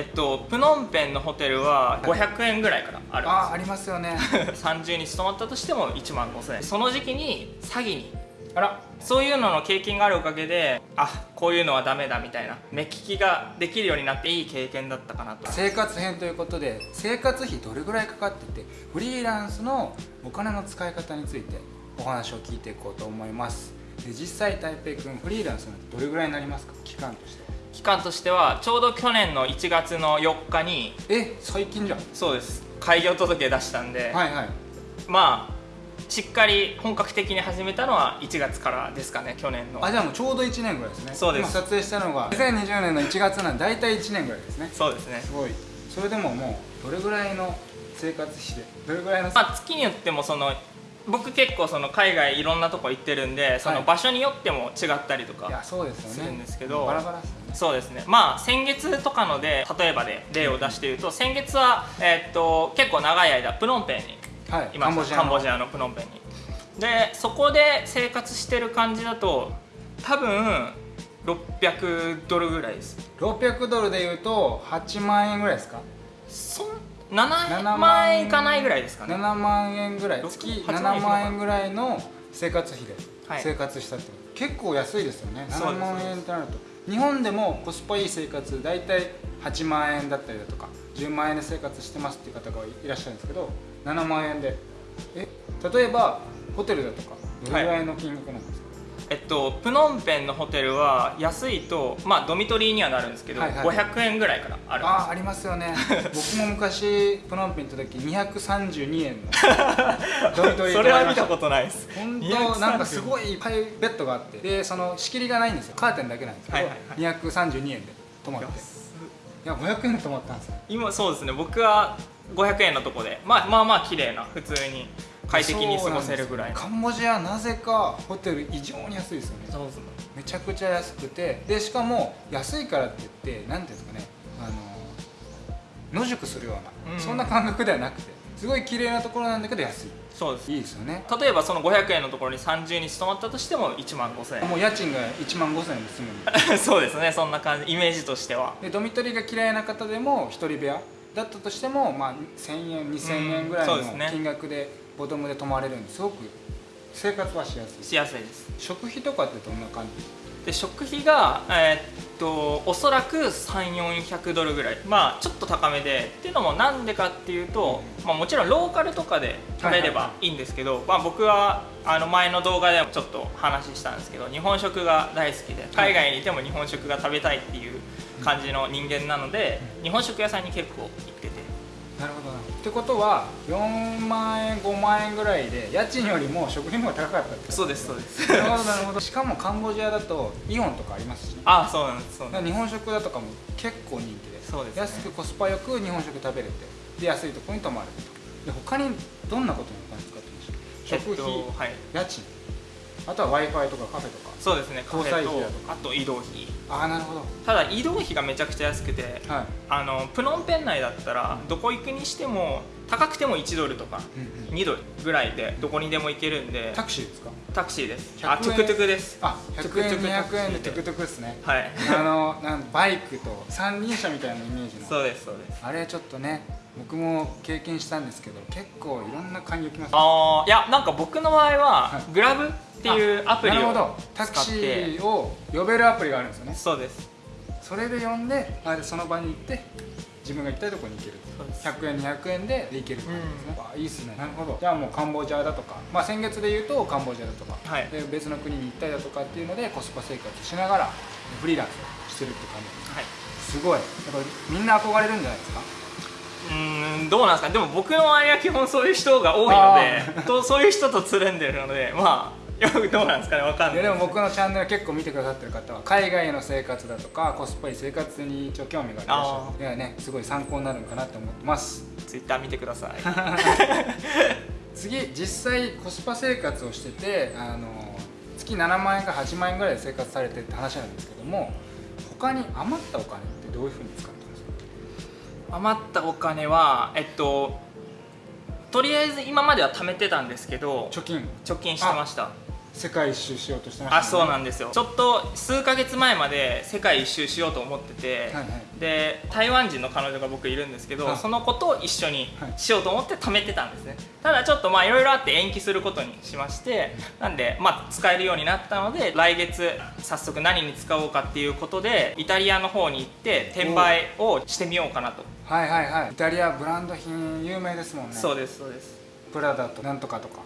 えっとプノンペンのホテルは500円ぐらいからあるんあありますよね。30日泊まったとしても1万5000円。その時期に詐欺に。あら。そういうのの経験があるおかげであこういうのはダメだみたいな。目利きができるようになっていい経験だったかなと。生活編ということで生活費どれぐらいかかっててフリーランスのお金の使い方についてお話を聞いていこうと思います。で実際台北君フリーランスのどれぐらいになりますか？期間としては期間としてはちょうど去年の1月の4日にえ最近じゃん。そうです。開業届出したんで、はいはい。まあしっかり本格的に始めたのは1月からですかね去年の。あじゃあもうちょうど1年ぐらいですね。そうです。今撮影したのが2020年の1月なんで大体1年ぐらいですね。そうですね。すごい。それでももうどれぐらいの生活費でどれぐらいのまあ、月によってもその僕結構その海外いろんなとこ行ってるんでその場所によっても違ったりとか、いやそうですよね。するんですけどバラバラですよねそうですね。まあ先月とかので例えばで例を出して言うと先月は、えーっと結構長い間プノンペンにはい。いましたカンボジアのプノンペンに。でそこで生活してる感じだと多分600ドルぐらいです。600ドルでいうと8万円ぐらいですか？そん7 7万円。いかないぐらいですかね。7万円ぐらい。6月8 7万円ぐらいの生活費ではい。生活したって、結構安いですよね。7そうです。万円ってなると日本でもコスパいい生活大体8万円だったりだとか10万円で生活してますっていう方がいらっしゃるんですけど7万円でえ例えばホテルだとかどれぐらいの金額なんです。か、えっと、プノンペンのホテルは安いと、まあ、ドミトリーにはなるんですけど、はいはい500円ぐらいからあるんああありますよね。僕も昔プノンペン行った時232円の ドミトリーそれは見たとことないです。本当なんかすごいいっぱいベッドがあってでその仕切りがないんですよ。カーテンだけなんですけど、はいはいは232円で泊まって。いや500円で泊まったんですよ。今そうですね。僕は500円のとこで、まあ、まあまあ綺麗な普通に快適に過ごせるぐらいの。カンボジアなぜかホテル異常に安いですよね。そうですね。めちゃくちゃ安くて。でしかも安いからって言って何ていうんですかね。あの野宿するような、うん。そんな感覚ではなくてすごい綺麗なところなんだけど安い。そうです。いいですよね。例えばその500円のところに30日泊まったとしても1万5000もう家賃が1万5000円で済む そうですね。そんな感じ。イメージとしては。でドミトリーが嫌いな方でも一人部屋だったとしても、まあ、1000円2000円ぐらいの金額でボトムで泊まれるんです。ごく生活はしやすい。しやすいです。食費とかってどんな感じ？で食費がえーっとおそらく3400ドルぐらい。まあちょっと高めで。っていうのもなんでかっていうと、まあ、もちろんローカルとかで食べればいいんですけど、まあ、僕はあの前の動画でもちょっと話したんですけど日本食が大好きで海外にいても日本食が食べたいっていう感じの人間なので日本食屋さんに結構行っててなるほどな。ってことは4万円5万円ぐらいで家賃よりも食費の方が高かったってそうですそうです。なるほどなるほど。しかもカンボジアだとイオンとかありますしね。あそうなんですそうだなんでから日本食だとかも結構人気で。そうですね。安くコスパよく日本食食べれてで安いところに泊まるで他にどんなことにお金使ってましたす？食費、えっとはい。家賃あとは w i f i とかカフェとか。そうですねカフェとあと移動費。ああなるほど。ただ移動費がめちゃくちゃ安くてはい、あのプノンペン内だったらどこ行くにしても高くても1ドルとかうんうん、2ドルぐらいでどこにでも行けるんでタクシーですか？タクシーです。100あトゥクトゥクです。あ100円トゥクトゥク200円でトゥクトゥク。ですね。はい。あのなんバイクと三輪車みたいなイメージの。そうですそうです。あれちょっとね僕も経験したんですけど結構いろんな勧誘きます。あーいやなんか僕の場合は、はい。グラブっていうアプリなるほをどタクシーを呼べるアプリがあるんですよね。そうです。それで呼んであでその場に行って自分が行きたいところに行けるそうです。100円200円で行けるって感じですね、あいいっすね。なるほど。じゃあもうカンボジアだとか、まあ、先月で言うとカンボジアだとか、はい。で別の国に行ったりだとかっていうのでコスパ生活しながらフリーランスをしてるって感じですね。はい。すごい。やっぱりみんな憧れるんじゃないですかうーんどうなんですか？でも僕の周りは基本そういう人が多いのでとそういう人とつるんでるのでまあよくどうなんですかね？わかんない。でも僕のチャンネル結構見てくださってる方は海外の生活だとかコスパいい生活に一応興味があるらっしゃるいやねすごい参考になるのかなって思ってます。ツイッター見てください。次実際コスパ生活をしててあの月7万円から8万円ぐらいで生活されてるって話なんですけども他に余ったお金ってどういうふうに使ってますか余ったお金はえっととりあえず今までは貯めてたんですけど貯金。貯金してました。世界一周しようとしてましたあそうなんんですよ。ちょっと数ヶ月前まで世界一周しようと思ってて、はいはい。で台湾人の彼女が僕いるんですけど、はい。その子と一緒にはいしようと思って貯めてたんですね。ただちょっとまあいろいろあって延期することにしましてなんでまあ使えるようになったので来月早速何に使おうかっていうことでイタリアの方に行って転売をしてみようかなと、はいはいはい。イタリアブランド品有名ですもんね。そうですそうです。プラダとなんとかとか。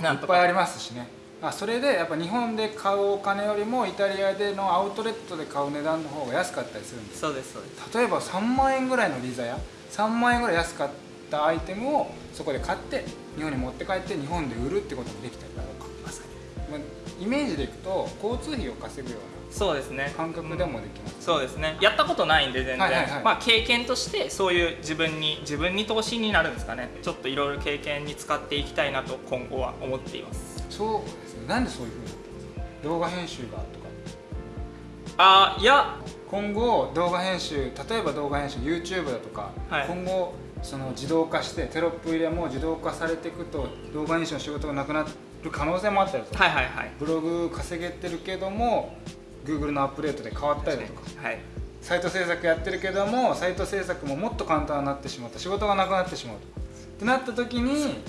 いっぱいありますしね。あそれでやっぱ日本で買うお金よりもイタリアでのアウトレットで買う値段の方が安かったりするんです。そうですそうです。例えば3万円ぐらいのリザヤ3万円ぐらい安かったアイテムをそこで買って日本に持って帰って日本で売るってこともできたりだとか、まさに。まあ、イメージでいくと交通費を稼ぐようそうですね。な感覚でもできます、そうですね。やったことないんで全然、はいはいはい。まあ経験としてそういう自分に自分に投資になるんですかね。ちょっといろいろ経験に使っていきたいなと今後は思っています。そうですね。なんでそういうふうに？動画編集がとか。あいや。今後動画編集例えば動画編集 YouTube だとか、はい。今後その自動化してテロップ入れも自動化されていくと動画編集の仕事がなくなる可能性もあったりとか、はいはいはい。ブログ稼げてるけども Google のアップデートで変わったりだとか。はい。サイト制作やってるけどもサイト制作ももっと簡単になってしまった。仕事がなくなってしまうと。ってなった時に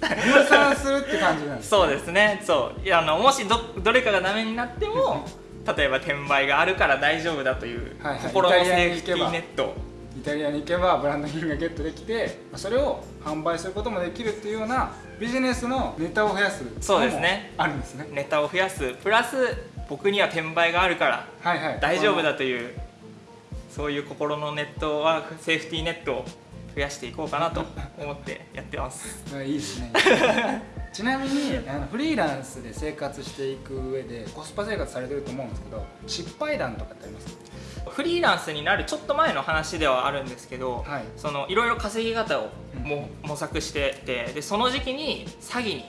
分散するって感じなんです。そうですね。そう。いやあのもしどどれかがダメになっても例えば転売があるから大丈夫だという心のセーフティーネット。イタリアに行けばブランド品がゲットできてそれを販売することもできるっていうようなビジネスのネタを増やすそうですね。あるんですね。ネタを増やす。プラス僕には転売があるからはいはい。大丈夫だというそういう心のネットはセーフティーネットを増やしていこうかなと 思ってやってます。あいいですね。ちなみにあのフリーランスで生活していく上でコスパ生活されてると思うんですけど失敗談とかってありますか？フリーランスになるちょっと前の話ではあるんですけど、はい。そのいろいろ稼ぎ方をうん。も、模索しててでその時期に詐欺に。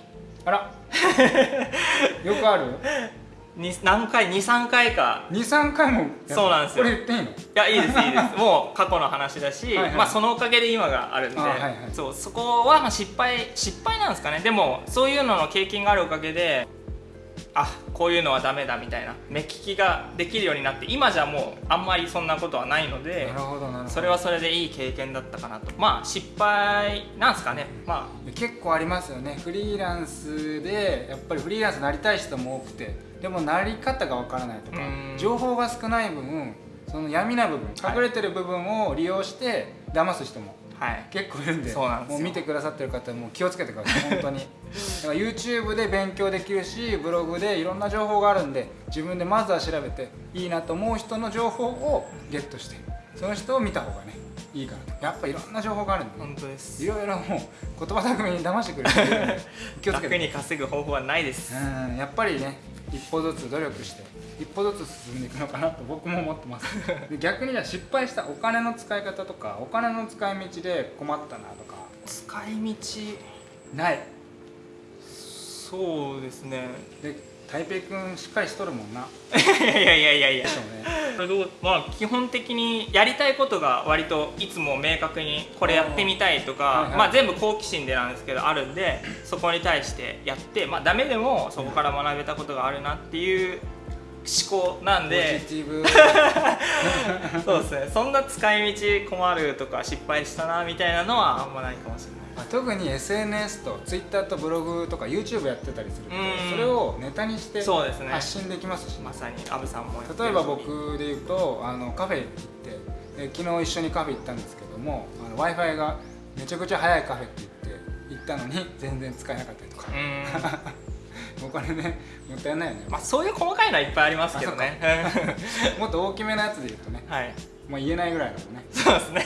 あら。よくある？に何回23回か。23回もそうなんですよ。これ言っていいの？いやいいですいいです。もう過去の話だしはいはい。まあ、そのおかげで今があるんで、あはいはい。そうそこはまあ失敗失敗なんですかね。でもそういうのの経験があるおかげであこういうのはダメだみたいな目利きができるようになって今じゃもうあんまりそんなことはないのでなるほどなるほど。それはそれでいい経験だったかなと。まあ失敗なんですかね。ま結構ありますよね。フリーランスでやっぱりフリーランスになりたい人も多くてでもなり方がわからないとかうん。情報が少ない分その闇な部分はい。隠れてる部分を利用して騙す人もあはい。結構いるんでそうなんですよ。もう見てくださってる方はもう気をつけてください本当に。だから YouTube で勉強できるしブログでいろんな情報があるんで自分でまずは調べていいなと思う人の情報をゲットしてその人を見た方がねいいかなと。やっぱいろんな情報があるんで本当です。いろいろもう言葉巧みに騙してくれる 気をつけて楽に稼ぐ方法はないです。うんやっぱりね一歩ずつ努力して一歩ずつ進んでいくのかなと僕も思ってます。で逆にじゃあ失敗したお金の使い方とかお金の使い道で困ったなとか。使い道？ない。そうですね。で台北君しっかりしとるもんな。いやいやいやいや。ねそれどうまあ基本的にやりたいことが割といつも明確にこれやってみたいとか、はいはいまあ、全部好奇心でなんですけどあるんでそこに対してやってまあダメでもそこから学べたことがあるなっていう思考なんで。そうですね。そんな使い道困るとか失敗したなみたいなのはあんまないかもしれないまあ特に SNS と Twitter とブログとか YouTube やってたりするとうんそれをネタにして発信できますし。まさにアブさんも例えば僕で言うとあのカフェ行ってで昨日一緒にカフェ行ったんですけども w i f i がめちゃくちゃ早いカフェって言って行ったのに 全然使えなかったりとか。お金ねもったいないよね、まあそういう細かいのはいっぱいありますけどね。もっと大きめなやつで言うとね、はい。まあ、言えないぐらいのもね。そうですね。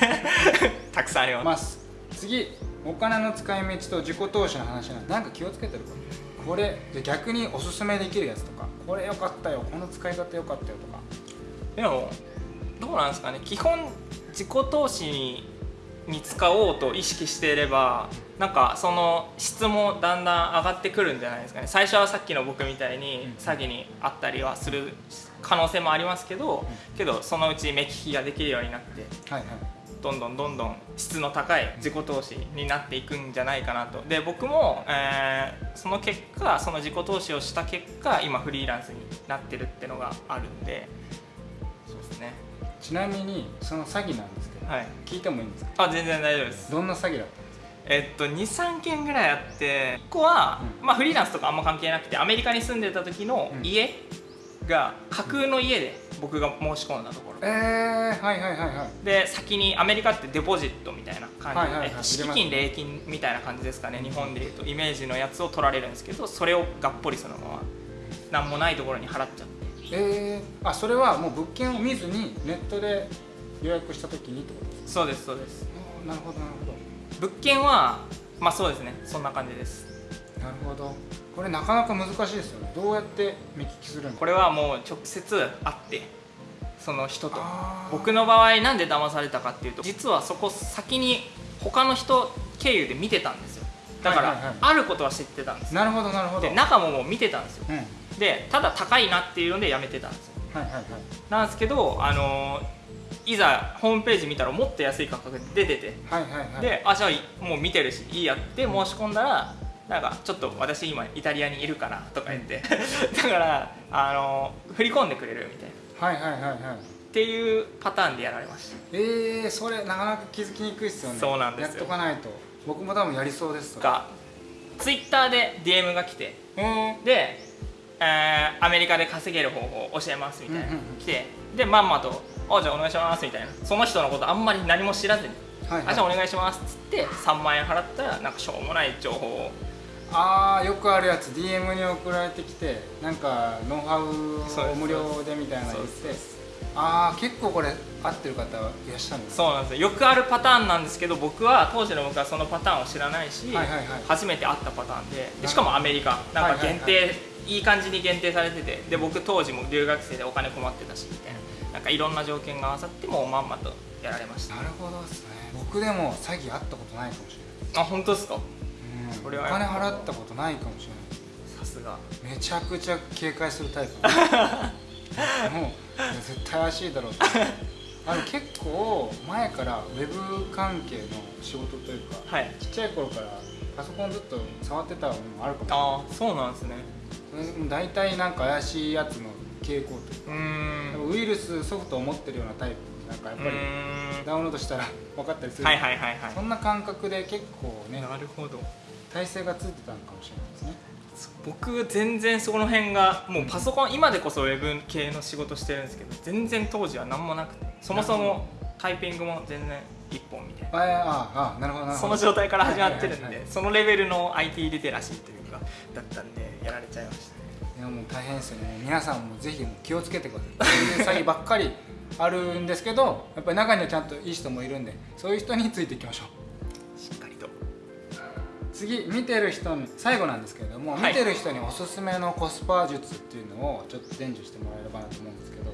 たくさんあります、まあ次お金の使い道と自己投資の話なんでなんか気をつけてることこれで逆におすすめできるやつとかこれ良かったよこの使い方良かったよとか。でもどうなんですかね？基本自己投資にに使おうと意識していればなんかその質もだんだん上がってくるんじゃないですかね。最初はさっきの僕みたいにうん。詐欺にあったりはする可能性もありますけど、けどそのうち目利きができるようになって。はいはいどんどんどんどん質の高い自己投資になっていくんじゃないかなと。で僕も、えーその結果その自己投資をした結果今フリーランスになってるってのがあるんで。そうですね。ちなみにその詐欺なんですけどはい。聞いてもいいんですか？あ全然大丈夫です。どんな詐欺だっえっと23件ぐらいあってここは、うん。まあ、フリーランスとかあんま関係なくてアメリカに住んでた時のうん。家が架空の家で僕が申し込んだところ。たえー、はいはいはいはい。で先にアメリカってデポジットみたいな感じで、はいはいはい。敷金礼金みたいな感じですかね日本でいうとイメージのやつを取られるんですけどそれをがっぽりそのまま何もないところに払っちゃって。えー、あそれはもう物件を見ずにネットで予約した時にってことですか？そうですそうです。なるほどなるほど。物件はまあそうですねそんな感じですなるほど。これなかなか難しいですよね。どうやって目利きするんですか？これはもう直接会ってその人と。僕の場合なんで騙されたかっていうと実はそこ先に他の人経由で見てたんですよ。だから、はいはいはい。あることは知ってたんですなるほどなるほど。で中ももう見てたんですよ。うん。はいでただ高いなっていうのでやめてたんですよ。はいはい。なんですけどあのーいざホームページ見たらもっと安い価格で出てて。はいはいはい。であじゃあもう見てるしいいやって申し込んだらなんかちょっと私今イタリアにいるからとか言って だからあのー振り込んでくれるみたいな。はいはいはいはい。っていうパターンでやられました。えー、それなかなか気づきにくいですよね。そうなんですよ。やっとかないと。僕も多分やりそうですがツイッターで DM が来てうん。で、えーアメリカで稼げる方法を教えますみたいな、うんうんうん。来てでまんまと「あじゃあお願いします」みたいな。その人のことあんまり何も知らずにはい、あじゃあおはい、願いしますっつって3万円払ったらなんかしょうもない情報をあーよくあるやつ。DM に送られてきてなんかノウハウを無料でみたいなの言って。ああ結構これ合ってる方いらっしゃるんですそうなんですよ。よくあるパターンなんですけど僕は当時の僕はそのパターンを知らないし、はいはいはい。初めて会ったパターンで。でしかもアメリカ。なんか限定、はいはいい。い感じに限定されてて。で僕当時も留学生でお金困ってたしみたいな。なんかいろんな条件が合わさってもうまんまとやられました。なるほどですね。僕でも詐欺あったことないかもしれない。あ本当ですか？お金払ったことないかもしれない。さすが。めちゃくちゃ警戒するタイプ。もう絶対怪しいだろうと。あの結構前からウェブ関係の仕事というかはい。ちっちゃい頃からパソコンずっと触ってたのもあるかもああそうなんですね。大体なんか怪しいやつの傾向というかウイルスソフトを持ってるようなタイプなんかやっぱりダウンロードしたら分かったりする、はいはいはいはい。そんな感覚で結構ねなるほど体勢がついてたのかもしれないですね。僕全然その辺がもうパソコン今でこそウェブ系の仕事してるんですけど全然当時は何もなくてそもそもタイピングも全然一本みたいなああなるほどその状態から始まってるんでそのレベルの IT リテラシーというかだったんでやられちゃいましたねいやもう大変ですよね。皆さんもぜひ気をつけてください詐欺ばっかりあるんですけどやっぱり中にはちゃんといい人もいるんでそういう人についていきましょう次見てる人に最後なんですけれども、はい。見てる人におすすめのコスパ術っていうのをちょっと伝授してもらえればなと思うんですけど。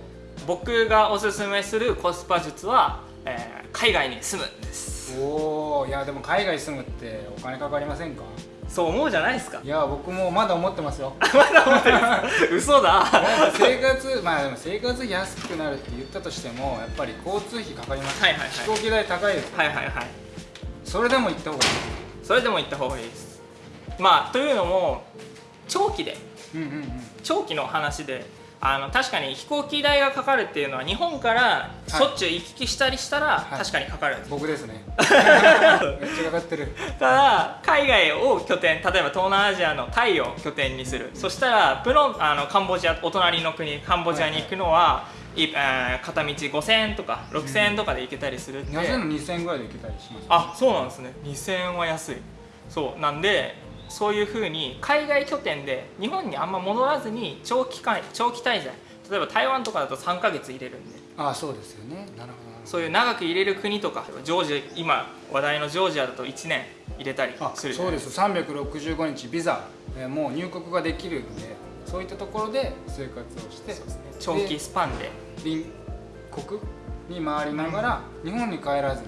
僕がおすすめするコスパ術は、えー海外に住むです。おおいやでも海外住むってお金かかりませんか？そう思うじゃないですか。いや僕もまだ思ってますよ。嘘だ。やっぱ生活まあでも生活費安くなるって言ったとしてもやっぱり交通費かかります、はいはいはい。飛行機代高いです。よはいはいはい。それでも行った方がいいそれでも行った方がいいです。まあというのも長期で。うんうんうん。長期の話であの確かに飛行機代がかかるっていうのは日本からしょっちゅう行き来したりしたらはい。確かにかかる。んです、僕ですね。めっちゃかかってる。ただ海外を拠点例えば東南アジアのタイを拠点にする。そしたらプロンあのカンボジアお隣の国カンボジアに行くのは、い。えー片道5000円とか6000円とかで行けたりするんで、安いの2000円ぐらいで行けたりします。あそうなんですね。2000円は安い。そう。なんでそういうふうに海外拠点で日本にあんま戻らずに長期間長期滞在例えば台湾とかだと3ヶ月入れるんで。あそうですよね。なるほど。そういう長く入れる国とかジョージア今話題のジョージアだと1年入れたりあするそうです。かす365日ビザ、えーもう入国ができるんでそういったところで生活をしてね。長期スパンで。隣国に回りながら日本に帰らずに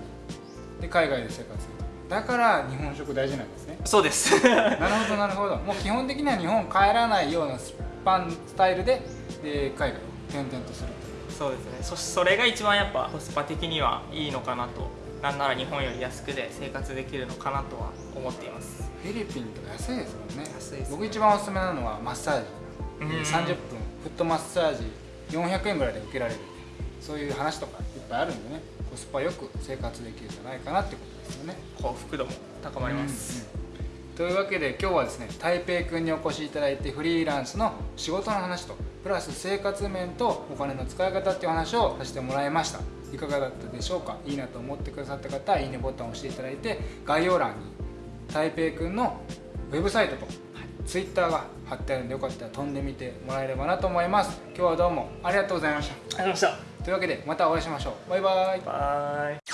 で海外で生活する。だから日本食大事なんですねそうです。なるほどなるほど。もう基本的には日本帰らないようなスパンスタイルでで海外を転々とする。そうですね。そそれが一番やっぱコスパ的にはいいのかなと。なんなら日本より安くで生活できるのかなとは思っています。フィリピンとか安いですもんね。安いですね。僕一番おすすめなのはマッサージ、うん。30分。フットマッサージ。400円ぐらいで受けられる。そういう話とかいっぱいあるんでね。コスパよく生活できるんじゃないかなってことですよね。幸福度も高まります、うんうんというわけで今日はですね台北くんにお越しいただいてフリーランスの仕事の話とプラス生活面とお金の使い方っていう話をさせてもらいました。いかがだったでしょうか？いいなと思ってくださった方はいいねボタンを押していただいて概要欄に台北くんのウェブサイトと Twitter が貼ってあるんでよかったら飛んでみてもらえればなと思います。今日はどうもありがとうございました。ありがとうございましというわけでまたお会いしましょう。バイバイ。たバイ